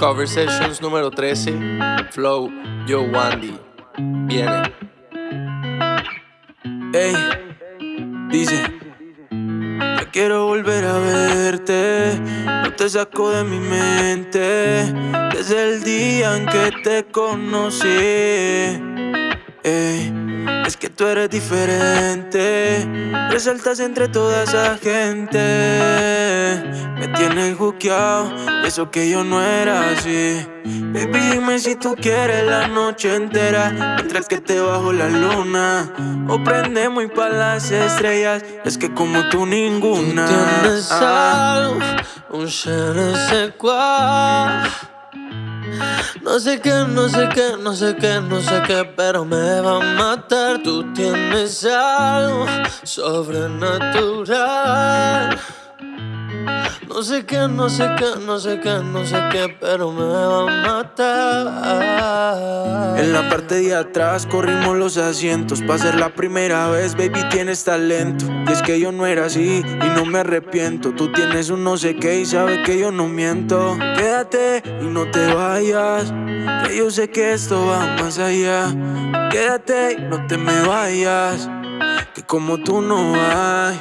Conversations número 13, Flow, Yo Wandy. Viene. Ey, dice. Ya quiero volver a verte. No te saco de mi mente. Desde el día en que te conocí. Ey, es que tú eres diferente. Resaltas entre toda esa gente. Tienes juqueado, eso que yo no era así. Baby, dime si tú quieres la noche entera. Mientras que te bajo la luna. O prendemos y pa' las estrellas. Es que como tú ninguna. Tú tienes Ah. algo, un je ne sais quoi. No sé qué, no sé qué, no sé qué, no sé qué, pero me va a matar. Tú tienes algo sobrenatural. No sé qué, no sé qué, no sé qué, no sé qué, pero me va a matar. En la parte de atrás corrimos los asientos. Pa' ser la primera vez, baby, tienes talento. Y es que yo no era así y no me arrepiento. Tú tienes un no sé qué y sabes que yo no miento. Quédate y no te vayas. Que yo sé que esto va más allá. Quédate y no te me vayas. Que como tú no hay.